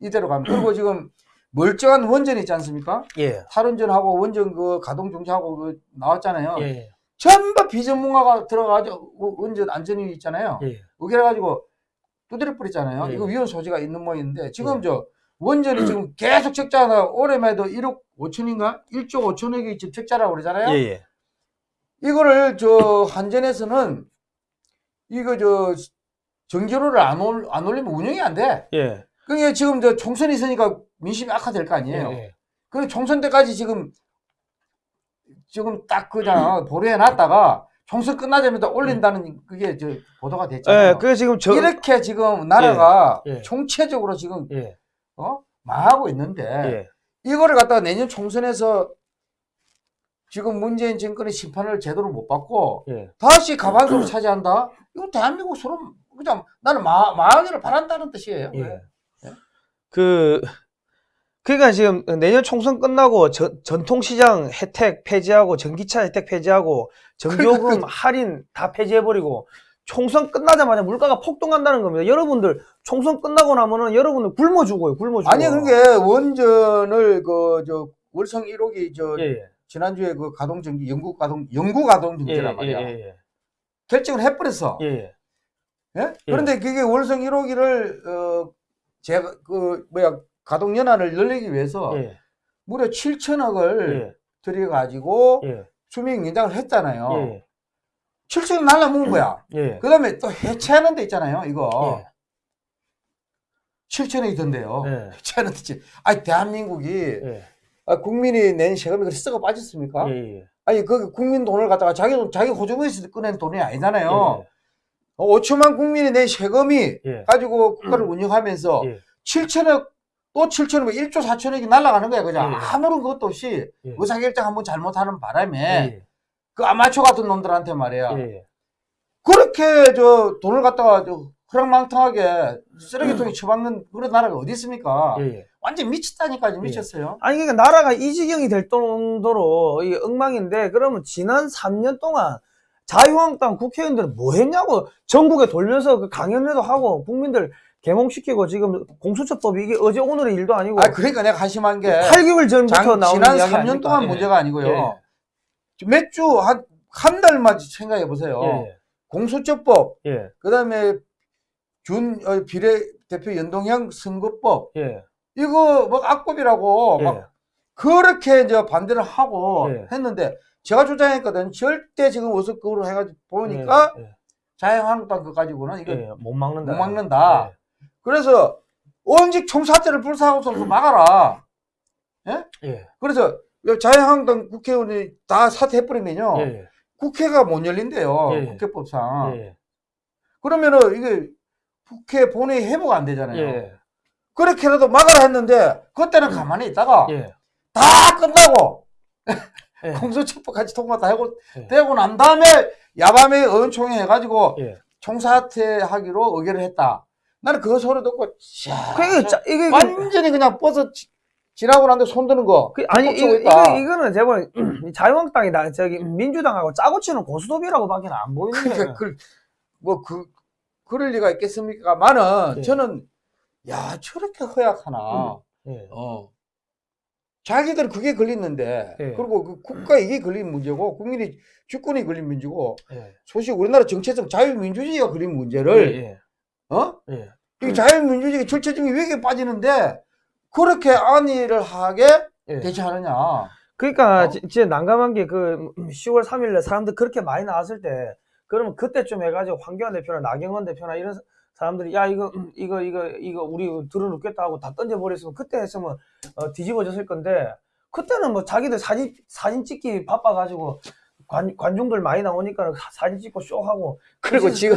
이대로 가면. 그리고 지금 멀쩡한 원전 있지 않습니까? 예. 탈원전하고 원전 그 가동 정지하고 그 나왔잖아요. 예. 전부 비전문가가 들어가가지고 원- 원전 안전위 있잖아요. 예. 그래 가지고 두드려 뿌렸잖아요. 예. 이거 위험 소지가 있는 모양인데 지금 예. 저 원전이 지금 계속 적자가 올해만 해도 1억 5천인가? 1조 5천억이 지금 적자라고 그러잖아요. 예. 예. 이거를 저 한전에서는 이거 저 정제로를 안, 올, 안 올리면 운영이 안 돼. 예. 그게 지금 저 총선이 있으니까 민심이 악화될 거 아니에요. 예. 그 총선 때까지 지금 지금 딱 그냥 보류해 놨다가 총선 끝나자면 또 올린다는 그게 저 보도가 됐잖아요. 예. 그 지금 저 이렇게 지금 나라가 예. 예. 총체적으로 지금 예. 어? 망하고 있는데 예. 이거를 갖다가 내년 총선에서 지금 문재인 정권의 심판을 제대로 못 받고 예. 다시 가반수를 차지한다? 이거 대한민국 서로 그냥 나는 마, 망하기를 바란다는 뜻이에요. 예. 그 그러니까 지금 내년 총선 끝나고 전, 전통시장 혜택 폐지하고 전기차 혜택 폐지하고 전기요금 할인 다 폐지해버리고 총선 끝나자마자 물가가 폭등한다는 겁니다. 여러분들 총선 끝나고 나면은 여러분들 굶어 죽어요. 굶어 죽어. 아니 그게 원전을 그 저 월성 1호기 저 예, 예. 지난주에 그 가동 정지 영구 가동 영구 가동 예, 정지란 예, 말이야. 예, 결정을 해버렸어. 예, 예. 예? 그런데 그게 월성 1호기를 어 제가 그 뭐야 가동 연한을 늘리기 위해서 예, 무려 7천억을 예, 들여 가지고 예, 수명 연장을 했잖아요. 예, 7천억 날라먹은 거야. 예, 그 다음에 또 해체하는 데 있잖아요. 이거 예. 7천억이 던데요. 예. 해체하는 데. 아니 대한민국이 예, 아, 국민이 낸 세금이 그렇게 썩어 빠졌습니까? 예, 예. 아니 그 국민 돈을 갖다가 자기 돈 자기 호주머니에서 꺼낸 돈이 아니잖아요. 예, 어, 5천만 국민이 낸 세금이 예. 가지고 국가를 운영하면서 예. 7천억 또 7천억 1조 4천억이 날아가는 거야 그죠? 예. 아무런 것도 없이 예. 의사결정 한번 잘못하는 바람에 예, 그 아마추어 같은 놈들한테 말이야 예, 그렇게 저 돈을 갖다가 저 허랑망탕하게 쓰레기통에 처박는 그런 나라가 어디 있습니까? 예, 예. 완전 미쳤다니까 지금 미쳤어요. 아니 그러니까 나라가 이 지경이 될 정도로 이 엉망인데 그러면 지난 3년 동안 자유한국당 국회의원들은 뭐 했냐고 전국에 돌면서 그 강연회도 하고 국민들 개몽시키고 지금 공수처법이 이게 어제 오늘의 일도 아니고 아 그러니까 내가 한심한 게 8개월 전부터 장- 나오는 지난 이야기 3년 아닙니까? 동안 예. 문제가 아니고요. 예. 몇주한 한 달만 생각해 보세요. 예, 공수처법, 예, 그다음에 준 어, 비례대표 연동형 선거법 예, 이거 뭐 악법이라고 예, 막 그렇게 이제 반대를 하고 예. 했는데 제가 주장했거든. 절대 지금 어석으로 해가지고 보니까 예, 자유한국당 거 가지고는 이거 예, 못 막는다. 못 막는다. 그래서 언직 총사태를 불사하고서 막아라. 예. 그래서 자유한국당 국회의원이 다 사퇴해버리면요. 예. 국회가 못 열린대요. 예. 국회법상. 예. 그러면은 이게 국회 본회의 회복 안 되잖아요. 예. 그렇게라도 막아라 했는데 그때는 가만히 있다가 예. 다 끝나고 예. 공소첩보 같이 통과 다 하고 예. 되고 난 다음에 야밤에 의원총회 해가지고 예. 총사퇴하기로 의결을 했다. 나는 그 소리 듣고 야, 그게 짜, 이게 완전히 그냥 버섯 지- 지나고 난데 손 드는 거. 그, 아니 이거. 이거 이거는 제발 자유한국당이 나 저기 민주당하고 짜고 치는 고스톱이라고밖에 안 보이는데. 그러니까 그, 뭐 그, 그럴 리가 있겠습니까만은 예. 저는 야 저렇게 허약하나. 예. 어. 자기들 그게 걸렸는데 예. 그리고 그 국가 이게 걸린 문제고 국민이 주권이 걸린 문제고 예. 소식 우리나라 정체성 자유민주주의가 걸린 문제를 예. 어? 예. 이 자유민주주의 절체적인 위기에 빠지는데 그렇게 안위를 하게 예. 대처하느냐 그러니까 어? 지- 진짜 난감한 게 그 10월 3일날 사람들 그렇게 많이 나왔을 때 그러면 그때쯤 해가지고 황교안 대표나 나경원 대표나 이런 사- 사람들이 야 이거 음, 이거 이거 이거 우리 들어놓겠다 하고 다 던져버렸으면 그때 했으면 어, 뒤집어졌을 건데 그때는 뭐 자기들 사진 사진 찍기 바빠가지고 관, 관중들 많이 나오니까 사- 사진 찍고 쇼하고 그리고 지금-?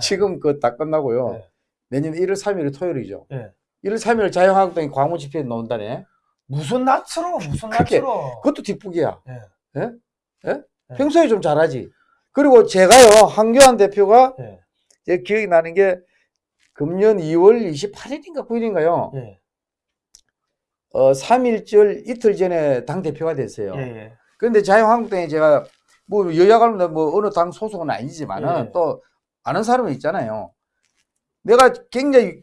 지금 그딱 끝나고요 예. 내년 1월 3일이 토요일이죠 예. 1월 3일 자유한국당이 광무 집회에 나온다네 무슨 낯으로 무슨 낯으로 그것도 뒷북이야 예. 예? 예? 예. 평소에 좀 잘하지 그리고 제가요 황교안 대표가 예. 제 기억이 나는 게 금년 2월 28일인가 9일인가요? 예. 어, 3일절 이틀 전에 당 대표가 됐어요. 예. 예. 그런데 자유한국당에 제가 뭐 여야 관련 뭐 어느 당 소속은 아니지만은 예. 또 아는 사람은 있잖아요. 내가 굉장히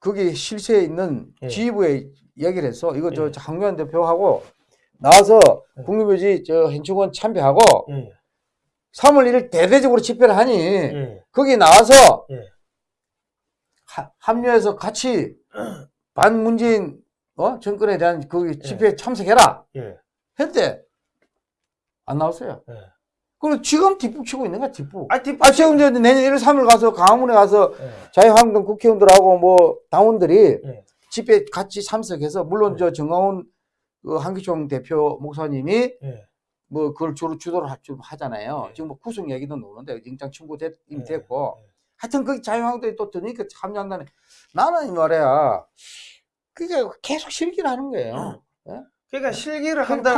거기 실세에 있는 예. 지휘부에 이야기를 했어. 이거 저 예. 황교안 대표하고 나와서 예. 국립묘지 저 현충원 참배하고 예. 3월 1일 대대적으로 집회를 하니 예. 거기 나와서 예. 하- 합류해서 같이 반문재인 어? 정권에 대한 그 집회에 참석해라 예. 했대 안 나왔어요. 예. 그리고 지금 뒷북 치고 있는 거야 뒷북. 아, 뒷아 지금 이제 내년 1월 3일 가서 강화문에 가서 예. 자유한국당 국회의원들하고 뭐 당원들이 예. 집회 같이 참석해서 물론 예. 저 정강훈 그 한기총 대표 목사님이 예. 뭐 그걸 주로 주도를 하, 좀 하잖아요. 예. 지금 뭐 구속 얘기도 나오는데 영장 청구 됐, 이미 예. 됐고 예. 하여튼 그 자유한국당이 또 드니까 참여한다네. 나는 이 말이야. 그게 계속 실기를 하는 거예요. 그러니까 실기를 한 한다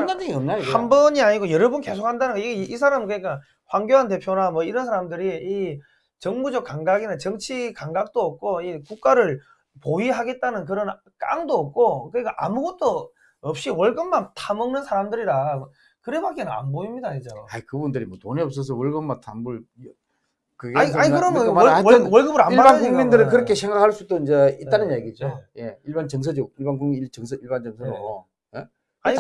한 번이 아니고 여러 번 계속 한다는 거. 이, 이 사람은 그러니까 황교안 대표나 뭐 이런 사람들이 이 정무적 감각이나 정치 감각도 없고 이 국가를 보위하겠다는 그런 깡도 없고 그러니까 아무것도 없이 월급만 타먹는 사람들이라 그래밖에는 안 보입니다 이제. 아이 그분들이 뭐 돈이 없어서 월급만 담불 그게 아니, 아니 좀 그러면 월, 월, 월 급을 안 일반 받으니까 국민들은 뭐. 그렇게 생각할 수도 이제 있다는 네, 얘기죠. 예, 일반 정서적 일반 국민 일 정서 일반 정서로 예? 아니,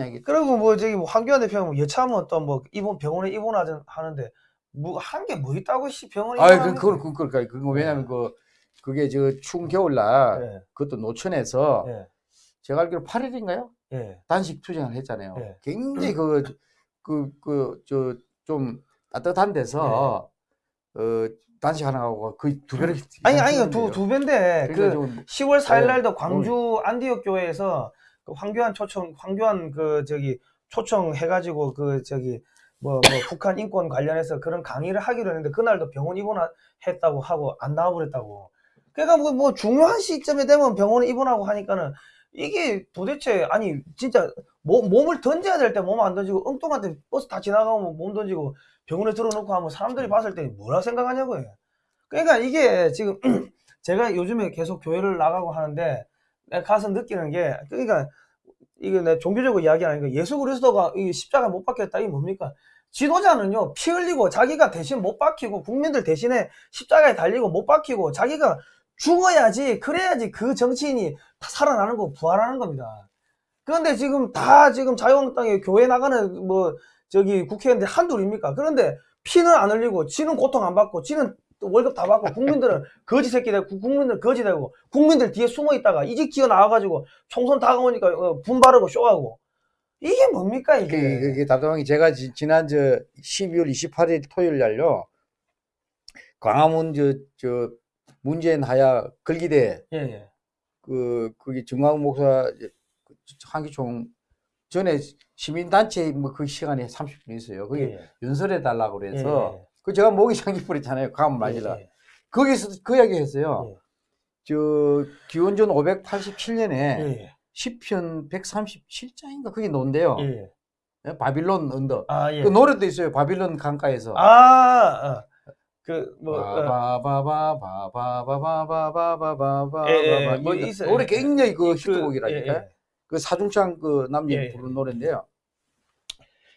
얘기. 그리고 뭐 저기 뭐 황교안 대표는 뭐 여차하면 또 뭐 입원 병원에 입원하든 하는데 뭐 한 게 뭐 있다고 씨 병원에 아이 그 입원합니까? 그걸 그 그걸 그거 왜냐면 그 그게 저 추운 겨울날 예, 그것도 노천에서 예, 제가 알기로 8일인가요? 예, 단식 투쟁을 했잖아요. 네. 굉장히 그 그 그 저 좀 따뜻한 데서 어 단식 하나 하고 거의 두 배를 네. 아니 아니 두. 두 배인데 그 그러니까 좀 10월 4일 네. 날도 광주 안디옥 교회에서 그 황교안 초청 황교안 그 저기 초청 해가지고 그 저기 뭐, 뭐 북한 인권 관련해서 그런 강의를 하기로 했는데 그날도 병원 입원했다고 하고 안 나와버렸다고. 그러니까 뭐, 뭐 중요한 시점에 되면 병원에 입원하고 하니까는 이게 도대체 아니 진짜 몸, 몸을 던져야 될 때 몸 안 던지고 엉뚱한 데 버스 다 지나가면 몸 던지고 병원에 들어놓고 하면 사람들이 봤을 때 뭐라 생각하냐고요. 그러니까 이게 지금 제가 요즘에 계속 교회를 나가고 하는데 내가 가서 느끼는 게 그러니까 이게 내 종교적으로 이야기하는 거 예수 그리스도가 이 십자가 못 박혔다 이게 뭡니까? 지도자는요 피 흘리고 자기가 대신 못 박히고 국민들 대신에 십자가에 달리고 못 박히고 자기가 죽어야지 그래야지 그 정치인이 다 살아나는 거 부활하는 겁니다. 그런데 지금 다 지금 자유한국당에 교회 나가는 뭐 저기 국회의원들 한둘입니까? 그런데 피는 안 흘리고 지는 고통 안 받고 지는 또 월급 다 받고 국민들은 거지 새끼 되고 국민들 거지 되고 국민들 뒤에 숨어 있다가 이제 기어 나와가지고 총선 다가오니까 어, 분바르고 쇼하고 이게 뭡니까 이게? 그게, 그게 답답한 게 제가 지, 지난 저 12월 28일 토요일 날요 광화문 저, 저 문재인 하야 걸기대 예, 예. 그 그게 정광 목사 한기총 전에 시민단체 뭐 그 시간에 30분 있어요. 거기 예, 연설해 달라고 그래서 예, 그 제가 모기 장기풀 있잖아요. 감 예, 맞으라. 예, 거기서 그 이야기 했어요. 예. 저 기원전 587년에 예, 시편 137장인가 그게. 예. 예, 바빌론 언덕. 아, 예. 그 노래도 있어요. 바빌론 강가에서. 아, 어. 그, 뭐, 어, 바바바바바바바바바바바바바 예, 예, 뭐 예, 있어요. 노래 예. 굉장히 그 그, 히트곡이라니까. 예, 그 사중창 그 남녀 예, 예. 부르는 노래인데요.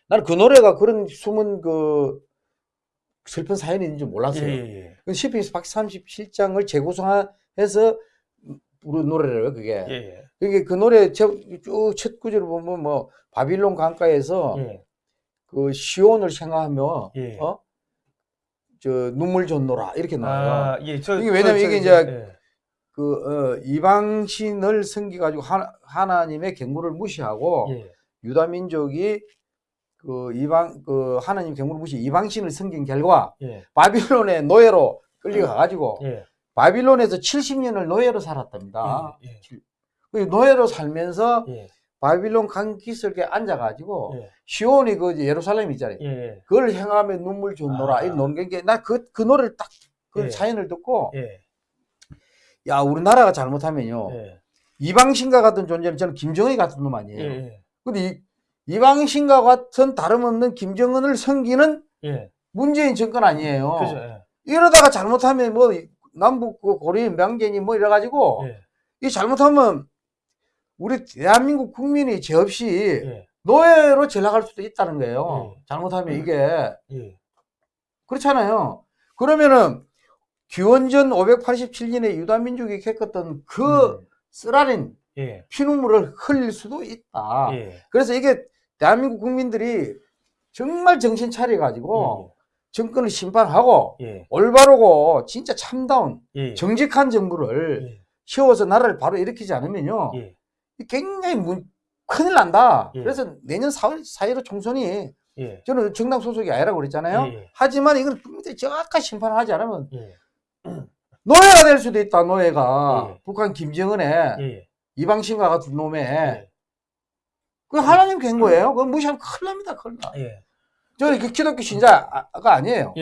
나는 그 노래가 그런 숨은 그 슬픈 사연이 있는 줄 예, 몰랐어요. 예, 예. 그 시편 137장을 재구성해서 부른 노래래요, 그게. 예, 예. 그게 그 노래 쭉첫 구절을 보면 뭐 바빌론 강가에서 예, 그 시온을 생각하며 예. 어? 저 눈물 줬노라 이렇게 나와요. 아, 예. 저, 이게 왜냐면 저, 이게 저, 이제 예. 그 어, 이방신을 섬기 가지고 하나, 하나 님의 경고를 무시하고 예, 유다 민족이 그 이방 그 하나님 경고를 무시 이방신을 섬긴 결과 예, 바빌론의 노예로 끌려가 가지고 예. 바빌론에서 70년을 노예로 살았답니다. 예, 그 노예로 살면서 예, 바빌론 강 기슭에 앉아가지고 예, 시온이 그 예루살렘 있잖아요. 예, 그걸 향하며 눈물 줬노라 아. 이 노는 게나그 그 노래를 딱그 예. 사연을 듣고 예, 야 우리나라가 잘못하면요 예, 이방신과 같은 존재는 저는 김정은이 같은 놈 아니에요. 예, 근데 이, 이방신과 같은 다름없는 김정은을 섬기는 예. 문재인 정권 아니에요. 그죠, 예, 이러다가 잘못하면 뭐 남북 그 고려인 명제니 뭐 이래가지고 예, 이 잘못하면 우리 대한민국 국민이 죄 없이 예, 노예로 전락할 수도 있다는 거예요. 예. 잘못하면 이게. 예, 그렇잖아요. 그러면은 기원전 587년에 유다 민족이 겪었던 그 음, 쓰라린 예, 피눈물을 흘릴 수도 있다. 예, 그래서 이게 대한민국 국민들이 정말 정신 차려 가지고 정권을 심판하고 예, 올바르고 진짜 참다운 예, 정직한 정부를 예, 세워서 나라를 바로 일으키지 않으면요. 예, 굉장히 문- 큰일 난다. 예. 그래서 내년 4월 4.15 총선이 예, 저는 정당 소속이 아니라고 그랬잖아요. 예, 예. 하지만 이건 국민들이 정확한 심판을 하지 않으면 예, 노예가 될 수도 있다. 노예가 예. 북한 김정은의 예, 이방신과 같은 놈의 예, 그 하나님 된 거예요. 그건 무시하면 큰일 납니다. 큰일 나. 예, 저는 그 기독교 신자가 아니에요.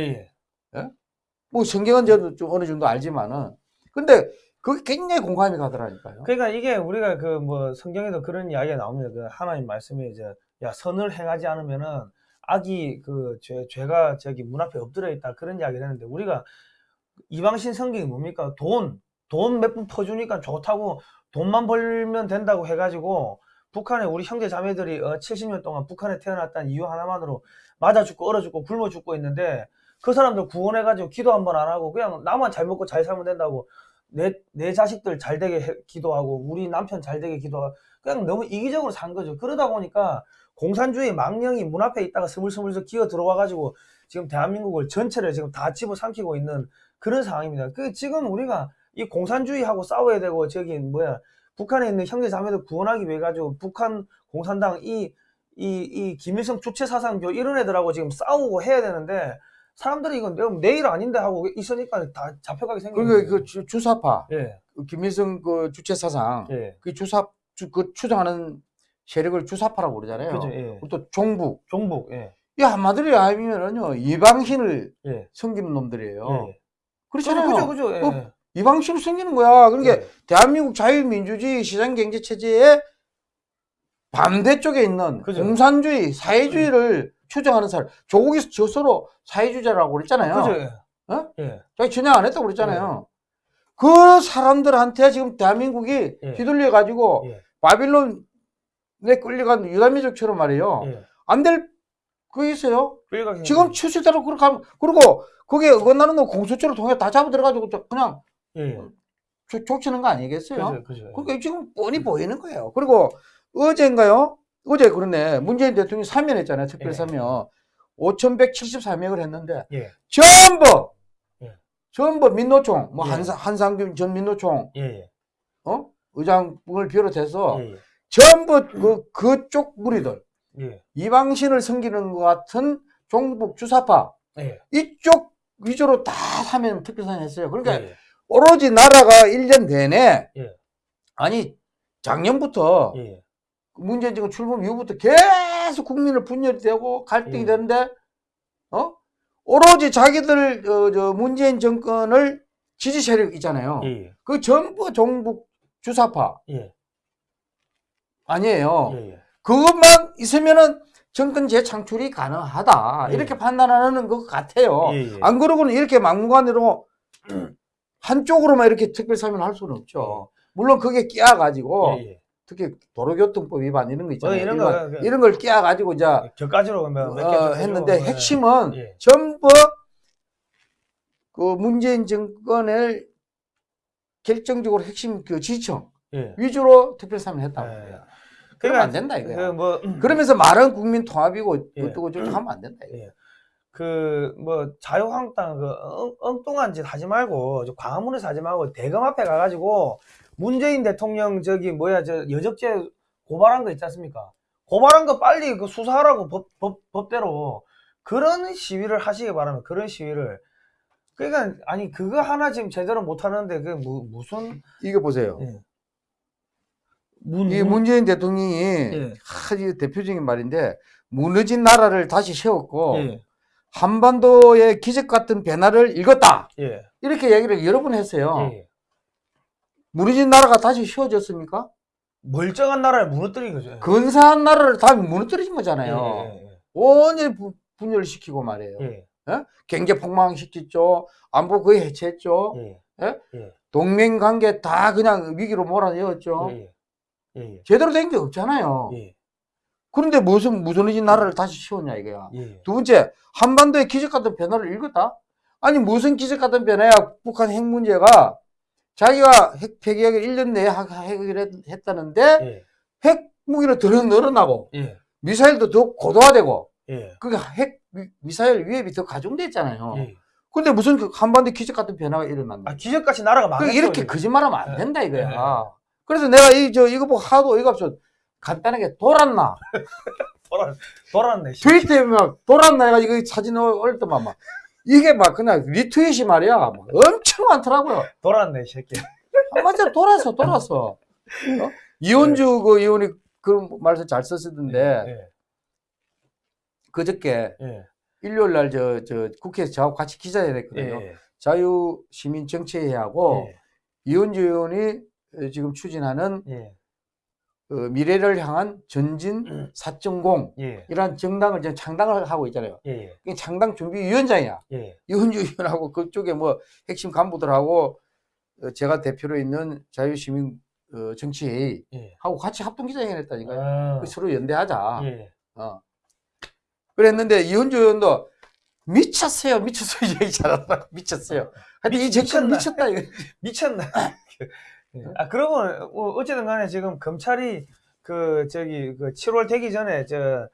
뭐 성경은 저도 좀 어느 정도 알지만은 근데 그게 굉장히 공감이 가더라니까요. 그러니까 이게 우리가 그 뭐 성경에도 그런 이야기가 나옵니다. 그 하나님 말씀에 이제 야 선을 행하지 않으면은 악이 그 죄, 죄가 저기 문 앞에 엎드려 있다 그런 이야기를 했는데 우리가 이방신 성경이 뭡니까? 돈, 돈 몇 푼 퍼주니까 좋다고 돈만 벌면 된다고 해가지고 북한에 우리 형제 자매들이 어, 70년 동안 북한에 태어났다는 이유 하나만으로 맞아 죽고 얼어 죽고 굶어 죽고 있는데 그 사람들 구원해가지고 기도 한 번 안 하고 그냥 나만 잘 먹고 잘 살면 된다고 내, 내 자식들 잘 되게 해- 기도하고 우리 남편 잘 되게 기도하고 그냥 너무 이기적으로 산 거죠. 그러다 보니까 공산주의 망령이 문 앞에 있다가 스물스물 기어 들어와 가지고 지금 대한민국을 전체를 지금 다 집어삼키고 있는 그런 상황입니다. 그 지금 우리가 이 공산주의하고 싸워야 되고 저기 뭐야 북한에 있는 형제 자매들 구원하기 위해 가지고 북한 공산당 이 이, 이 김일성 주체 사상교 이런 애들하고 지금 싸우고 해야 되는데 사람들이 이건 내가 내일 아닌데 하고 있으니까 다 잡혀가게 생긴 그러니까 거예요. 그 주- 주사파 예, 그 김일성 그 주체 사상 예, 그 주사 주, 그 추정하는 세력을 주사파라고 그러잖아요. 그죠, 예. 그리고 또 종북 종북, 예, 이 한마디로 하면은요 이방신을 예, 섬기는 놈들이에요. 예. 그렇잖아요. 그죠, 그죠, 예. 어, 이방신을 섬기는 거야. 그러니까 예. 대한민국 자유민주주의 시장경제 체제의 반대쪽에 있는 그죠. 공산주의, 사회주의를 추정하는 사람. 조국이 스스로 사회주의자라고 그랬잖아요. 그죠, 예. 어? 예, 자기 전향 안 했다고 그랬잖아요. 그 사람들한테 지금 대한민국이 예. 휘둘려 가지고 예. 바빌론에 끌려간 유다민족처럼 말이에요. 예. 안될거 있어요. 끌려가게 지금 추실대로 그렇게 하면 그리고 그게 어긋나는 거 공수처를 통해 다 잡아 들어가지고 저- 그냥 거. 예, 조, 족치는 거 아니겠어요? 그죠, 그죠. 그게 지금 뻔히 보이는 거예요. 그리고 어제인가요? 어제 그러네. 문재인 대통령이 사면했잖아요. 특별 예. 사면. 5,174명을 했는데 예, 전부 예. 전부 민노총, 뭐 예. 한사, 한상균 전 민노총, 예, 예, 어? 의장을 비롯해서 예, 전부 그 그쪽 무리들 예, 이방신을 섬기는 것 같은 종북 주사파 예, 이쪽 위주로 다 사면 특별사면 했어요. 그러니까 예, 오로지 나라가 1년 내내 예. 아니 작년부터 예, 문재인 정권 출범 이후부터 계속 국민을 분열이 되고 갈등이 예. 되는데 어 오로지 자기들 어, 저 문재인 정권을 지지 세력 있잖아요. 예, 그 전부 종북 주사파 예, 아니에요. 예, 예. 그것만 있으면은 정권 재창출이 가능하다 예. 이렇게 판단하는 것 같아요. 예, 예. 안 그러고는 이렇게 막무가내로 한쪽으로만 이렇게 특별사면을 할 수는 없죠. 물론 그게 끼어가지고 예, 예. 특히 도로교통법 위반 이런 거 있잖아요. 어, 이런 거, 그- 이런 걸 끼어가지고 이제 격가지로 어, 했는데 핵심은 예. 전부 그 문재인 정권을 결정적으로 핵심 그 지청 예. 위주로 특별사면 했다고 예. 그래요. 그러면 안 된다 이거야. 그 뭐, 그러면서 말은 국민 통합이고 예. 어쩌고 저쩌고 하면 안 된다 이거. 예. 그, 뭐, 자유한국당 그 엉, 엉뚱한 짓 하지 말고, 저 광화문에서 하지 말고, 대검 앞에 가가지고, 문재인 대통령 저기, 뭐야, 저 여적죄 고발한 거 있지 않습니까? 고발한 거 빨리 그 수사하라고 법, 법, 법대로. 그런 시위를 하시기 바랍니다. 그런 시위를. 그러니까, 아니, 그거 하나 지금 제대로 못 하는데, 그, 무, 무슨, 이거 보세요. 예. 문, 이 문재인 대통령이 예. 하, 이 대표적인 말인데 무너진 나라를 다시 세웠고 예. 한반도의 기적 같은 변화를 읽었다. 예. 이렇게 얘기를 여러 번 했어요. 예. 무너진 나라가 다시 세워졌습니까? 멀쩡한 나라를 무너뜨린 거죠. 근사한 나라를 다 무너뜨리신 거잖아요. 예, 예, 온전히 부- 분열시키고 말이에요. 예. 예. 경제 폭망시켰죠. 안보 거의 해체했죠. 예. 동맹 관계 다 그냥 위기로 몰아넣었죠. 예. 예. 제대로 된 게 없잖아요. 예. 그런데 무슨 무너진 나라를 다시 세웠냐 이거야. 예. 두 번째, 한반도의 기적 같은 변화를 읽었다? 아니, 무슨 기적 같은 변화야? 북한 핵 문제가 자기가 핵 폐기하기 1년 내에 하- 해결했다는데 예. 핵 무기를 더 늘어나고 예. 미사일도 더 고도화되고 예. 그게 핵 미- 미사일 위협이 더 가중됐잖아요. 예. 근데 무슨 그 한반도 기적 같은 변화가 일어났나? 아, 기적같이 나라가 그 망했어. 이렇게. 거짓말하면 안 예. 된다 이거야. 예. 그래서 내가 이 저 이거 보고 하도 어이가 없어 간단하게 돌았나? 돌아, 돌았네. 씨. 트위터에 막 돌았나 해가지고 이 사진 올렸더만 막 이게 막 그냥 리트윗이 말이야 막 엄청 많더라고요. 돌았네, 이 새끼. 한마디로 돌아서 돌아서 어? 이혼주 그 의원이 그 말씀 잘 썼었는데 예. 그저께 예. 일요일 날 저 저 국회에서 저하고 같이 기자회견 했거든요. 예. 자유 시민 정치회하고 예. 이혼주 의원이 지금 추진하는 예. 어, 미래를 향한 전진 음. 4.0 예. 이런 정당을 지금 창당을 하고 있잖아요. 예. 이게 창당 준비 위원장이야. 예. 이혼주 의원하고 그쪽에 뭐 핵심 간부들하고 어, 제가 대표로 있는 자유시민 어, 정치회의 예. 하고 같이 합동 기자회견 했다니까요. 아. 그 서로 연대하자. 예. 어. 그랬는데 이혼주 의원도 미쳤어요, 미쳤어요 얘기. 미쳤어요. 하여튼 이 정권 미쳤나? 미쳤다 이거. 미쳤나? 예. 아, 그러면, 어, 어쨌든 간에 지금 검찰이 그, 저기, 그 7월 되기 전에, 저,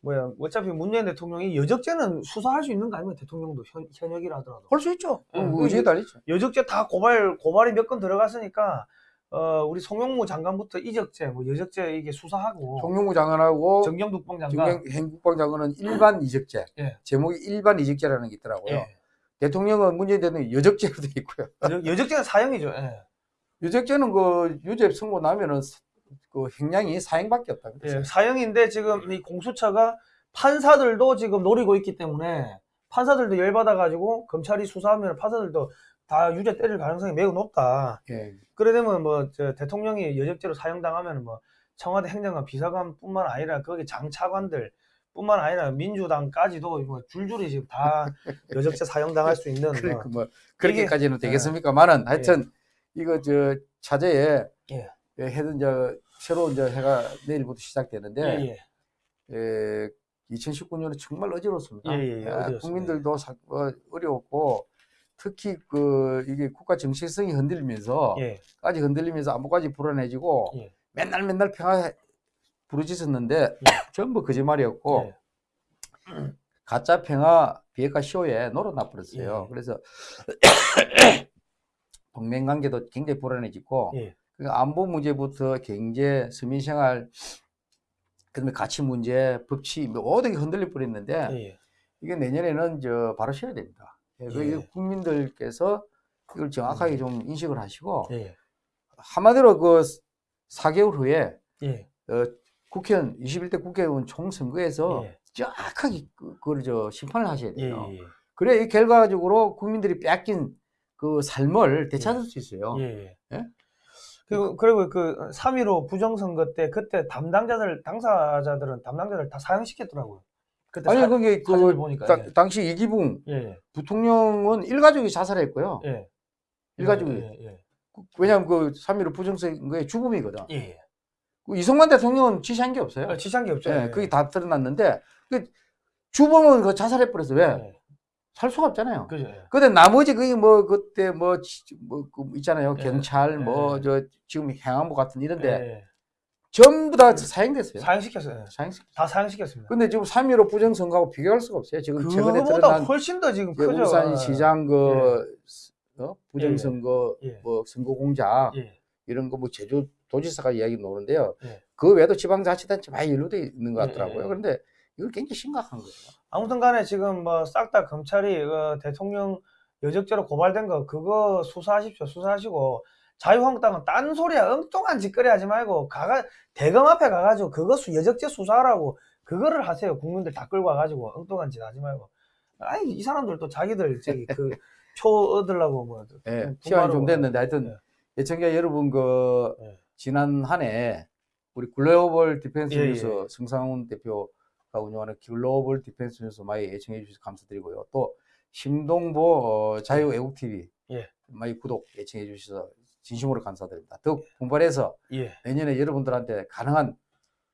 뭐야, 어차피 문재인 대통령이 여적죄는 수사할 수 있는 거 아닙니까? 대통령도 현, 현역이라 하더라도. 볼수 있죠. 응, 뭐 의지에 달리죠. 여적죄 다 고발 고발이 몇 건 들어갔으니까 어 우리 송영무 장관부터 이적죄 뭐 여적죄 이게 수사하고 정용구 장관하고 정경국방 장관 정경 행국방 장관은 일반 이적죄. 예. 제목이 일반 이적죄라는 게 있더라고요. 예. 대통령은 문재인 대통령 여적죄로 돼 있고요. 여- 여적죄는 사형이죠. 예. 유적죄는 그 유죄 선고 나면은 사- 그 행량이 사형밖에 없다. 예, 사형인데 지금 이 공수처가 판사들도 지금 노리고 있기 때문에 판사들도 열받아가지고 검찰이 수사하면 판사들도 다 유죄 때릴 가능성이 매우 높다. 예. 그래 되면 뭐저 대통령이 여적죄로 사형당하면 뭐 청와대 행정관 비서관뿐만 아니라 거기 장차관들 뿐만 아니라 민주당까지도 뭐 줄줄이 지금 다 여적죄 사형당할 수 있는 그러니까 뭐 뭐 그렇게까지는 이게- 되겠습니까만은 하여튼 이거 저 차제에 예. 예, 해든 저 새로운 저 해가 내일부터 시작되는데 예, 예. 예, 2019년은 정말 어지럽습니다. 예, 예, 예, 아. 국민들도 사- 어, 어려웠고 특히 그 이게 국가 정체성이 흔들리면서 예. 까지 흔들리면서 안보까지 불안해지고 예. 맨날 맨날 평화 부르짖었는데 전부 거짓말이었고 예. 가짜 평화 비핵화 쇼에 놀아나 버렸어요. 예. 그래서 동맹 관계도 굉장히 불안해지고 예. 그러니까 안보 문제부터 경제, 서민생활, 그다음에 가치 문제, 법치 뭐 모든 게 흔들릴 뻔했는데 예. 이게 내년에는 저 바로 쉬어야 됩니다. 예, 그 예. 국민들께서 이걸 정확하게 좀 인식을 하시고 예. 한마디로 그 4개월 후에 예. 어, 국회의원 21대 국회의원 총선거에서 예. 정확하게 그, 그걸 저 심판을 하셔야 예, 돼요. 예, 그래 이 결과적으로 국민들이 뺏긴 그 삶을 되찾을 수 있어요. 예, 예. 예? 그리고, 그리고 그 3.15 부정선거 때 그때 담당자들, 당사자들은 담당자들 다 사형시켰더라고요. 그때 아니 사- 그게 그 보니까. 다- 예. 당시 이기붕 예, 부통령은 일가족이 자살했고요. 예. 일가족이 예, 예, 왜냐하면 그 3.15 부정선거의 주범이거든. 예. 예. 그 이승만 대통령은 지시한 게 없어요. 예. 지시한 게 없죠. 예, 그게 다 드러났는데 그 주범은 그 자살해 버려서 왜? 예. 살 수가 없잖아요. 그죠. 예. 근데 나머지 그게 뭐 그때 뭐뭐 그 있잖아요. 예. 경찰 예. 뭐저 지금 행안부 같은 이런데 예. 전부 다 사형됐어요. 사형시켰어요. 예. 사형식. 다 사형시켰습니다. 근데 지금 3.15 부정선거하고 비교할 수가 없어요. 지금 최근에 드러난 훨씬 더 지금 그 크죠. 울산시장 그 어? 부정선거 예. 뭐 선거 공작 예. 이런 거 뭐 제주 도지사가 이야기 나오는데요. 예. 그 외에도 지방자치단체 많이 연루돼 있는 것 예, 같더라고요. 예, 예. 그런데 이건 굉장히 심각한 거예요. 아무튼 간에 지금 뭐 싹 다 검찰이 그 대통령 여적죄로 고발된 거 그거 수사하십시오. 수사하시고 자유한국당은 딴소리야 엉뚱한 짓거리 하지 말고 가가 대검 앞에 가가지고 그거 수 여적죄 수사하라고 그거를 하세요. 국민들 다 끌고 와가지고 엉뚱한 짓 하지 말고 아니 이 사람들도 자기들 저기 그 표 얻으려고 뭐 예, 돈 시간이 좀. 됐는데 하여튼 예. 애청자 여러분 그 예. 지난 한 해 우리 글로벌 디펜스 예, 뉴스 예. 승상훈 대표 가 운영하는 글로벌 디펜스 뉴스 많이 애청해 주셔서 감사드리고요. 또 심동보 어, 자유 애국 TV 예. 많이 구독 애청해 주셔서 진심으로 감사드립니다. 더욱 분발해서 예. 내년에 여러분들한테 가능한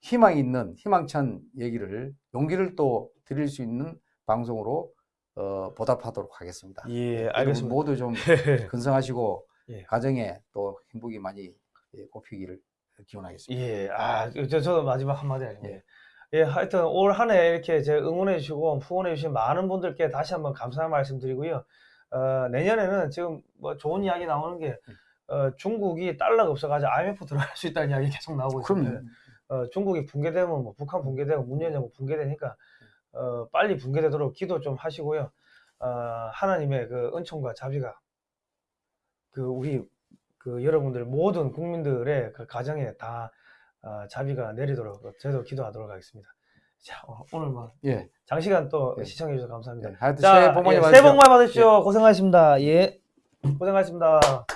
희망 있는 희망찬 얘기를 용기를 또 드릴 수 있는 방송으로 어, 보답하도록 하겠습니다. 예, 알겠습니다. 모두 좀 근성하시고 예. 가정에 또 행복이 많이 예, 꼽히기를 기원하겠습니다. 예, 아, 저, 저도 마지막 한마디 하겠습니다. 예, 하여튼 올 한 해 이렇게 제 응원해 주시고 후원해 주신 많은 분들께 다시 한번 감사의 말씀 드리고요. 어, 내년에는 지금 뭐 좋은 이야기 나오는 게 어, 중국이 달러가 없어가지고 IMF 들어갈 수 있다는 이야기 계속 나오고 있습니다. 어, 중국이 붕괴되면 뭐 북한 붕괴되고 문재인 정부 붕괴되니까 어, 빨리 붕괴되도록 기도 좀 하시고요. 어, 하나님의 그 은총과 자비가 그 우리 그 여러분들 모든 국민들의 그 가정에 다 어, 자비가 내리도록 저도 기도하도록 하겠습니다. 자 어, 오늘 뭐 예, 장시간 또 예. 시청해 주셔서 감사합니다. 예, 하여튼 자, 새해 복 많이 예, 받으십시오. 고생하셨습니다. 예, 고생하셨습니다.